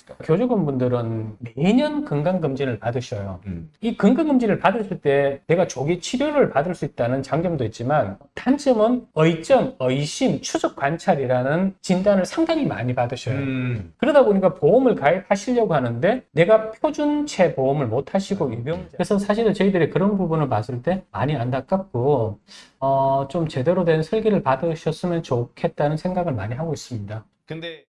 있을까요? 교직원분들은 매년 건강검진을 받으셔요. 음. 이 건강검진을 받으실 때 내가 조기 치료를 받을 수 있다는 장점도 있지만 단점은 의점, 의심, 추적 관찰이라는 진단을 상당히 많이 받으셔요. 음. 그러다 보니까 보험을 가입하시려고 하는데 내가 표준체 보험을 못 하시고 유병자 그래서 사실은 저희들이 그런 부분을 봤을 때 많이 안타깝고 어, 좀 제대로 된 설계를 받으셨으면 좋겠다는 생각을 많이 하고 있습니다. 근데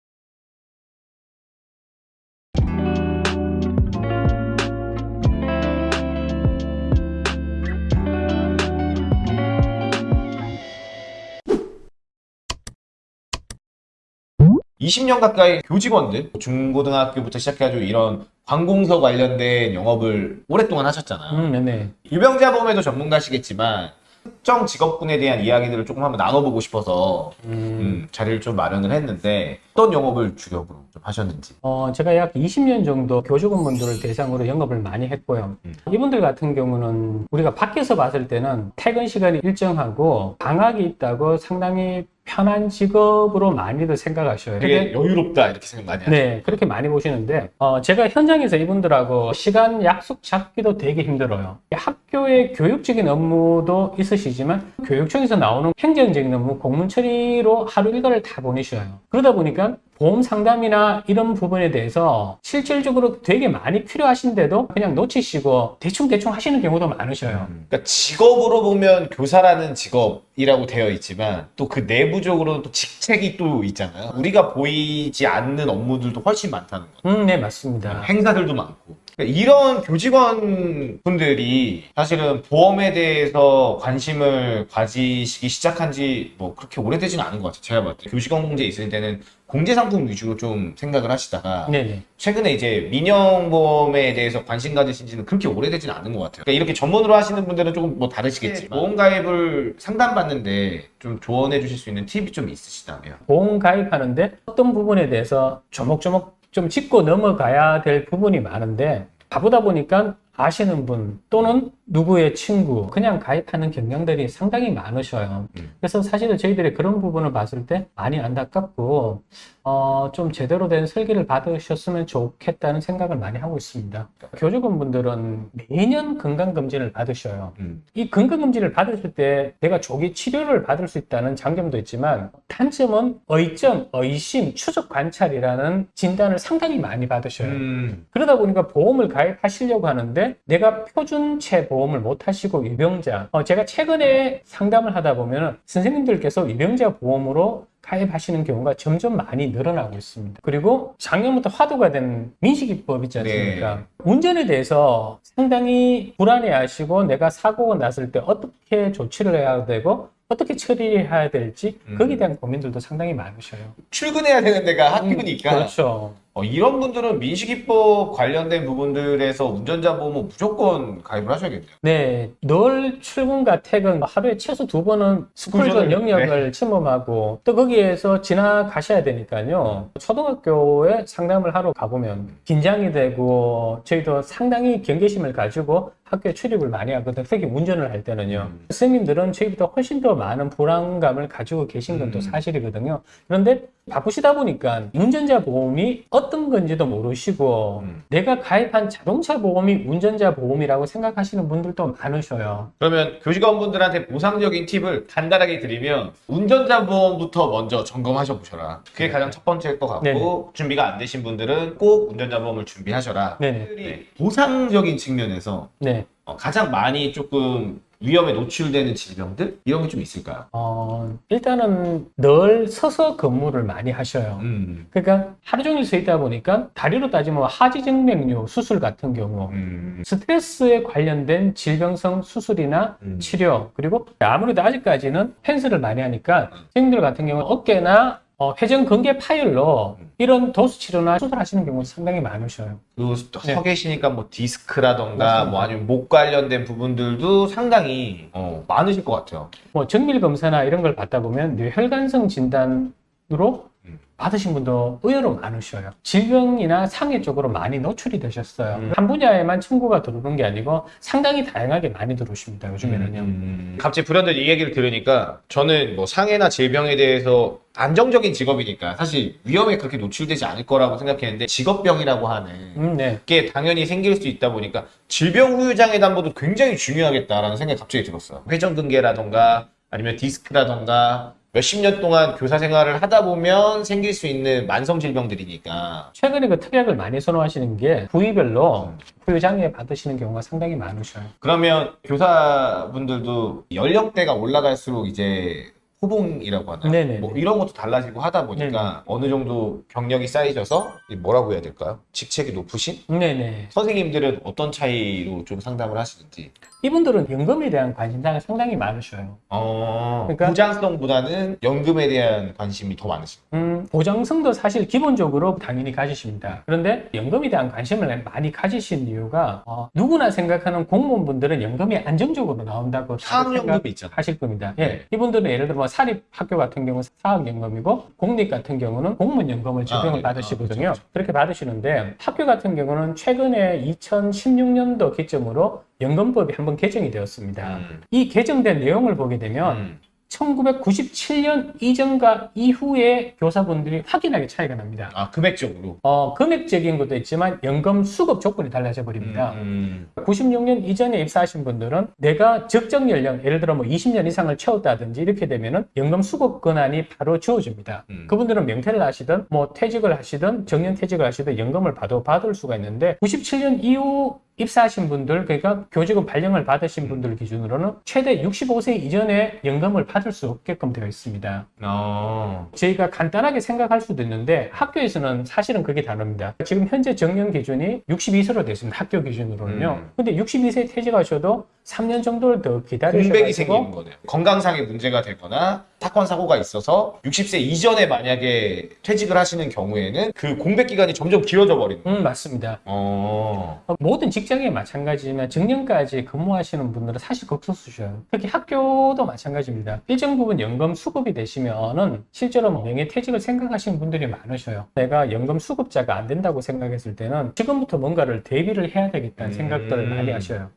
(20년) 가까이 교직원들 중고등학교부터 시작해가지고 이런 관공서 관련된 영업을 오랫동안 하셨잖아요 음, 네네. 유병자 보험에도 전문가시겠지만 특정 직업군에 대한 이야기들을 조금 한번 나눠보고 싶어서 음, 음, 자리를 좀 마련을 했는데 어떤 영업을 주력으로 좀 하셨는지 어, 제가 약 20년 정도 교직원분들을 대상으로 영업을 많이 했고요. 음. 이분들 같은 경우는 우리가 밖에서 봤을 때는 퇴근 시간이 일정하고 방학이 있다고 상당히 편한 직업으로 많이들 생각하셔요. 되게 여유롭다 이렇게 생각 많이 하죠 네, 그렇게 많이 보시는데, 어, 제가 현장에서 이분들하고 시간 약속 잡기도 되게 힘들어요. 학교의 교육적인 업무도 있으시지만, 교육청에서 나오는 행정적인 업무, 공문 처리로 하루 일과를 다 보내셔요. 그러다 보니까 보험 상담이나 이런 부분에 대해서 실질적으로 되게 많이 필요하신데도 그냥 놓치시고 대충대충 하시는 경우도 많으셔요. 그러니까 직업으로 보면 교사라는 직업이라고 되어 있지만 또 그 내부적으로는 또 직책이 또 있잖아요 우리가 보이지 않는 업무들도 훨씬 많다는 거 음, 네, 맞습니다. 행사들도 많고 그러니까 이런 교직원 분들이 사실은 보험에 대해서 관심을 가지시기 시작한 지 뭐 그렇게 오래되지는 않은 것 같아요 제가 봤을 때 교직원 공제 있을 때는 공제 상품 위주로 좀 생각을 하시다가 네네. 최근에 이제 민영보험에 대해서 관심 가지신 지는 그렇게 오래되지는 않은 것 같아요. 그러니까 이렇게 전문으로 하시는 분들은 조금 뭐 다르시겠지만 보험 가입을 상담받는데 좀 조언해 주실 수 있는 팁이 좀 있으시다면 보험 가입하는데 어떤 부분에 대해서 조목조목 좀 짚고 넘어가야 될 부분이 많은데 바보다 보니까 아시는 분 또는 누구의 친구 그냥 가입하는 경향들이 상당히 많으셔요. 음. 그래서 사실은 저희들이 그런 부분을 봤을 때 많이 안타깝고 어, 좀 제대로 된 설계를 받으셨으면 좋겠다는 생각을 많이 하고 있습니다. 교직원 분들은 매년 건강검진을 받으셔요. 음. 이 건강검진을 받으실 때 내가 조기 치료를 받을 수 있다는 장점도 있지만 단점은 의점, 의심, 추적 관찰이라는 진단을 상당히 많이 받으셔요. 음. 그러다 보니까 보험을 가입하시려고 하는데 내가 표준체 보험을 못 하시고 유병자 어, 제가 최근에 상담을 하다 보면 선생님들께서 유병자 보험으로 가입하시는 경우가 점점 많이 늘어나고 있습니다. 그리고 작년부터 화두가 된 민식이법 있지 않습니까? 네. 운전에 대해서 상당히 불안해하시고 내가 사고가 났을 때 어떻게 조치를 해야 되고 어떻게 처리해야 될지 음. 거기에 대한 고민들도 상당히 많으셔요. 출근해야 되는 데가 학교니까 그렇죠. 어, 이런 분들은 민식이법 관련된 부분들에서 운전자 보험은 무조건 가입을 하셔야겠네요. 네, 늘 출근과 퇴근 하루에 최소 두 번은 스쿨존 영역을 침범하고 또 거기에서 지나가셔야 되니까요. 초등학교에 상담을 하러 가보면 긴장이 되고 저희도 상당히 경계심을 가지고 학교에 출입을 많이 하거든요. 특히 운전을 할 때는요. 음. 선생님들은 저희보다 훨씬 더 많은 불안감을 가지고 계신 건또 음. 사실이거든요. 그런데 바쁘시다 보니까 운전자 보험이 어떤 건지도 모르시고 음. 내가 가입한 자동차 보험이 운전자 보험이라고 생각하시는 분들도 많으셔요. 그러면 교직원분들한테 보상적인 팁을 간단하게 드리면 운전자 보험부터 먼저 점검하셔 보셔라. 그게 가장 첫 번째일 것 같고 네네. 준비가 안 되신 분들은 꼭 운전자 보험을 준비하셔라. 네네. 네. 보상적인 측면에서 네. 어, 가장 많이 조금 위험에 노출되는 질병들 이런 게 좀 있을까요? 어, 일단은 늘 서서 근무를 많이 하셔요. 음. 그러니까 하루 종일 서 있다 보니까 다리로 따지면 하지정맥류 수술 같은 경우 음. 스트레스에 관련된 질병성 수술이나 음. 치료 그리고 아무래도 아직까지는 펜스를 많이 하니까 선생님들 같은 경우는 어깨나 어, 회전 근개 파열로 음. 이런 도수 치료나 수술하시는 경우도 상당히 많으셔요. 그리고 네. 서 계시니까 뭐 디스크라던가. 뭐 아니면 목 관련된 부분들도 상당히 어, 많으실 것 같아요. 뭐 정밀 검사나 이런 걸 받다 보면 뇌혈관성 진단으로 음. 받으신 분도 의외로 많으셔요. 질병이나 상해 쪽으로 많이 노출이 되셨어요. 음. 한 분야에만 청구가 들어오는 게 아니고 상당히 다양하게 많이 들어오십니다. 요즘에는요. 음. 갑자기 불현듯 이 얘기를 들으니까 저는 뭐 상해나 질병에 대해서 안정적인 직업이니까 사실 위험에 그렇게 노출되지 않을 거라고 생각했는데 직업병이라고 하는 음, 네. 게 당연히 생길 수 있다 보니까 질병 후유장애 담보도 굉장히 중요하겠다라는 생각이 갑자기 들었어요. 회전근개라던가 아니면 디스크라던가 몇십 년 동안 교사 생활을 하다 보면 생길 수 있는 만성 질병들이니까 최근에 그 특약을 많이 선호하시는 게 부위별로 부유장애 받으시는 경우가 상당히 많으셔요. 그러면 교사분들도 연령대가 올라갈수록 이제 호봉이라고 하나 네네네. 뭐 이런 것도 달라지고 하다 보니까 어느 정도 경력이 쌓이셔서 이 뭐라고 해야 될까요? 직책이 높으신 네네. 선생님들은 어떤 차이로 좀 상담을 하시는지 이분들은 연금에 대한 관심사가 상당히 많으셔요. 어, 그러니까- 보장성보다는 연금에 대한 관심이 더 많으신 음, 보장성도 사실 기본적으로 당연히 가지십니다. 그런데 연금에 대한 관심을 많이 가지신 이유가 어, 누구나 생각하는 공무원분들은 연금이 안정적으로 나온다고 다들 사학연금이 있잖아요. 하실 겁니다. 네. 예. 이분들은 예를 들어 뭐 사립 학교 같은 경우는 사학연금이고 공립 같은 경우는 공무원연금을 적용을 아, 네. 받으시거든요. 아, 그렇죠, 그렇게 받으시는데 학교 같은 경우는 최근에 2016년도 기점으로 연금법이 한번 개정이 되었습니다. 음. 이 개정된 내용을 보게 되면 음. 1997년 이전과 이후에 교사분들이 확연하게 차이가 납니다. 아 금액적으로 어, 금액적인 것도 있지만 연금 수급 조건이 달라져 버립니다. 음, 96년 이전에 입사하신 분들은 내가 적정 연령, 예를 들어 뭐 20년 이상을 채웠다든지 이렇게 되면은 연금 수급 권한이 바로 주어집니다. 음. 그분들은 명퇴를 하시든 뭐 퇴직을 하시든 정년 퇴직을 하시든 연금을 받아 받을 수가 있는데 97년 이후 입사하신 분들, 그러니까 교직원 발령을 받으신 분들 기준으로는 최대 65세 이전에 연금을 받을 수 없게끔 되어 있습니다. 어. 저희가 간단하게 생각할 수도 있는데 학교에서는 사실은 그게 다릅니다. 지금 현재 정년 기준이 62세로 됐습니다. 학교 기준으로는요. 음. 근데 62세 퇴직하셔도 3년 정도를 더 공백이 생기는 거네요. 건강상의 문제가 되거나 사건 사고가 있어서 60세 이전에 만약에 퇴직을 하시는 경우에는 그 공백 기간이 점점 길어져 버리는. 음 맞습니다. 어. 어, 모든 직장에 마찬가지지만 정년까지 근무하시는 분들은 사실 극소수셔요. 특히 학교도 마찬가지입니다. 일정 부분 연금 수급이 되시면은 실제로 뭐 명예 퇴직을 생각하시는 분들이 많으셔요. 내가 연금 수급자가 안 된다고 생각했을 때는 지금부터 뭔가를 대비를 해야 되겠다는 음. 생각들을 많이 하셔요.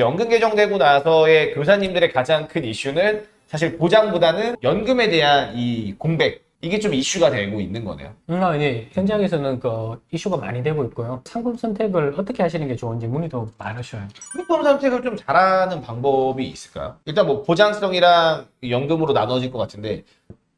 연금 개정되고 나서의 교사님들의 가장 큰 이슈는 사실 보장보다는 연금에 대한 이 공백 이게 좀 이슈가 되고 있는 거네요. 음, 아, 네. 현장에서는 그 이슈가 많이 되고 있고요. 상품 선택을 어떻게 하시는 게 좋은지 문의도 많으셔요. 상품 선택을 좀 잘하는 방법이 있을까요? 일단 뭐 보장성이랑 연금으로 나눠질 것 같은데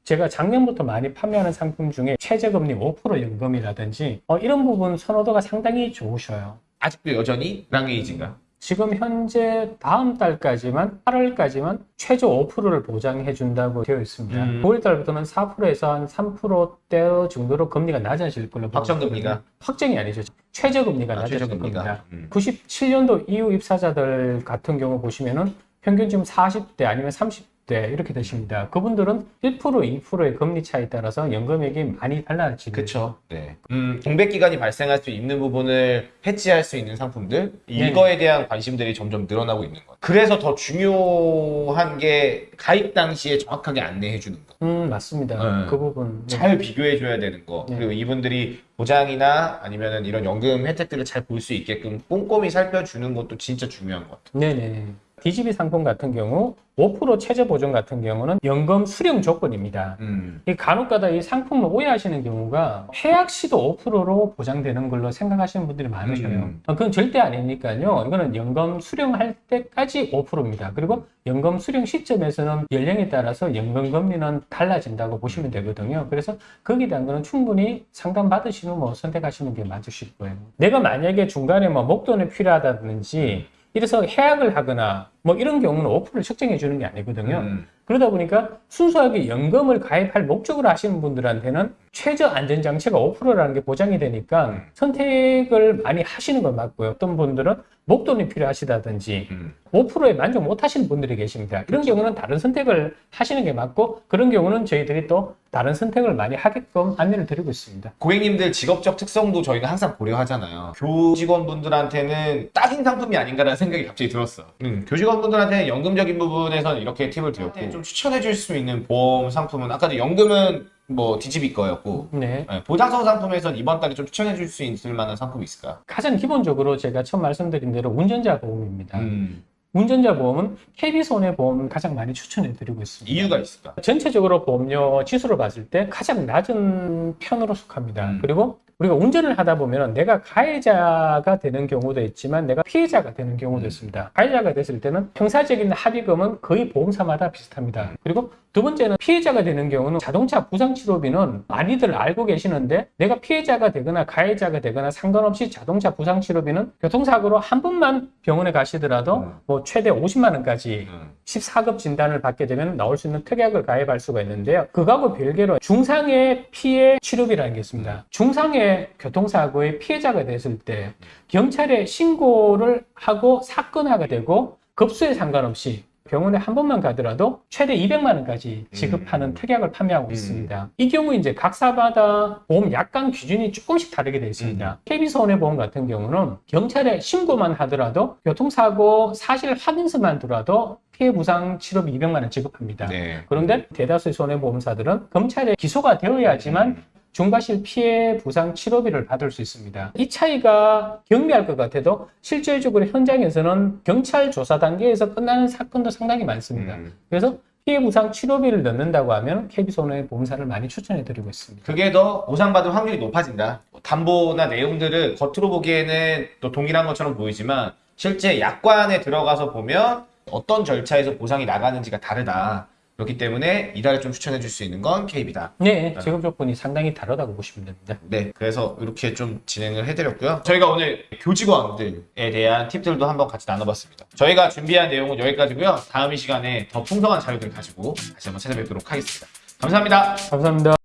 제가 작년부터 많이 판매하는 상품 중에 최저금리 5% 연금이라든지 어, 이런 부분 선호도가 상당히 좋으셔요. 아직도 여전히 랑에이지인가? 지금 현재 다음 달까지만 8월까지만 최저 5%를 보장해 준다고 되어 있습니다. 음. 9월 달부터는 4%에서 한 3%대 정도로 금리가 낮아질 걸로 확정 금리가? 있거든요. 확정이 아니죠. 최저 금리가 아, 낮아질 최저금리가? 겁니다. 음. 97년도 이후 입사자들 같은 경우 보시면은 평균 지금 40대 아니면 30 대 이렇게 되십니다. 그분들은 1% 2%의 금리 차에 따라서 연금액이 많이 달라지죠. 그렇죠. 네. 음, 공백 기간이 발생할 수 있는 부분을 해지할 수 있는 상품들 네네. 이거에 대한 관심들이 점점 늘어나고 있는 것. 그래서 더 중요한 게 가입 당시에 정확하게 안내해 주는 거. 음, 맞습니다. 네. 그 부분. 네. 잘 비교해 줘야 되는 거. 네. 그리고 이분들이 보장이나 아니면은 이런 연금 혜택들을 잘 볼 수 있게끔 꼼꼼히 살펴주는 것도 진짜 중요한 것 같아요. 네네. DGB 상품 같은 경우 5% 최저 보증 같은 경우는 연금 수령 조건입니다. 음. 이 간혹가다 이 상품을 오해하시는 경우가 해약 시도 5%로 보장되는 걸로 생각하시는 분들이 많으셔요. 음. 어, 그건 절대 아니니까요. 이거는 연금 수령할 때까지 5%입니다. 그리고 연금 수령 시점에서는 연령에 따라서 연금 금리는 달라진다고 보시면 되거든요. 그래서 거기에 대한 거는 충분히 상담 받으시면 뭐 선택하시는 게 맞으실 거예요. 내가 만약에 중간에 뭐 목돈이 필요하다든지 이래서 해약을 하거나 뭐 이런 경우는 5%를 책정해 주는 게 아니거든요. 음. 그러다 보니까 순수하게 연금을 가입할 목적으로 하시는 분들한테는 최저 안전장치가 5%라는 게 보장이 되니까 음. 선택을 많이 하시는 건 맞고요. 어떤 분들은 목돈이 필요하시다든지 음. 5%에 만족 못 하시는 분들이 계십니다. 이런 경우는 다른 선택을 하시는 게 맞고 그런 경우는 저희들이 또 다른 선택을 많이 하게끔 안내를 드리고 있습니다. 고객님들 직업적 특성도 저희는 항상 고려하잖아요. 교직원분들한테는 딱인 상품이 아닌가라는 생각이 갑자기 들었어. 음, 교직원 분들한테는 연금적인 부분에서는 이렇게 팁을 드렸고 좀 추천해 줄 수 있는 보험 상품은 아까도 연금은 뭐 DGB 거였고 네. 네, 보장성 상품에선 이번 달에 좀 추천해 줄 수 있을 만한 상품이 있을까요? 가장 기본적으로 제가 처음 말씀드린 대로 운전자 보험입니다. 음, 운전자 보험은 KB손해보험을 가장 많이 추천해 드리고 있습니다. 이유가 있을까? 전체적으로 보험료 지수를 봤을 때 가장 낮은 편으로 속합니다. 음. 그리고 우리가 운전을 하다 보면 내가 가해자가 되는 경우도 있지만 내가 피해자가 되는 경우도 음. 있습니다. 가해자가 됐을 때는 형사적인 합의금은 거의 보험사마다 비슷합니다. 그리고 두 번째는 피해자가 되는 경우는 자동차 부상치료비는 많이들 알고 계시는데 내가 피해자가 되거나 가해자가 되거나 상관없이 자동차 부상치료비는 교통사고로 한 번만 병원에 가시더라도 음. 뭐 최대 50만 원까지 음. 14급 진단을 받게 되면 나올 수 있는 특약을 가입할 수가 있는데요. 그거하고 별개로 중상의 피해 치료비라는 게 있습니다. 중상의 교통사고의 피해자가 됐을 때 경찰에 신고를 하고 사건화가 되고 급수에 상관없이 병원에 한 번만 가더라도 최대 200만 원까지 지급하는 음. 특약을 판매하고 음. 있습니다. 이 경우 이제 각 사마다 보험 약관 기준이 조금씩 다르게 되어 있습니다. KB손해보험 같은 경우는 경찰에 신고만 하더라도 교통사고 사실 확인서만 들어도 피해 부상 치료비 200만 원 지급합니다. 네. 그런데 대다수의 손해보험사들은 검찰에 기소가 되어야지만 음. 중과실 피해 부상 치료비를 받을 수 있습니다. 이 차이가 경미할 것 같아도 실질적으로 현장에서는 경찰 조사 단계에서 끝나는 사건도 상당히 많습니다. 음. 그래서 피해 부상 치료비를 넣는다고 하면 KB손해 보험사를 많이 추천해 드리고 있습니다. 그게 더 보상받을 확률이 높아진다. 뭐 담보나 내용들을 겉으로 보기에는 또 동일한 것처럼 보이지만 실제 약관에 들어가서 보면 어떤 절차에서 보상이 나가는지가 다르다. 그렇기 때문에 이달에 좀 추천해 줄 수 있는 건 KB다. 네, 지급 조건이 상당히 다르다고 보시면 됩니다. 네, 그래서 이렇게 좀 진행을 해드렸고요. 저희가 오늘 교직원들에 대한 팁들도 한번 같이 나눠봤습니다. 저희가 준비한 내용은 여기까지고요. 다음 이 시간에 더 풍성한 자료들 가지고 다시 한번 찾아뵙도록 하겠습니다. 감사합니다. 감사합니다.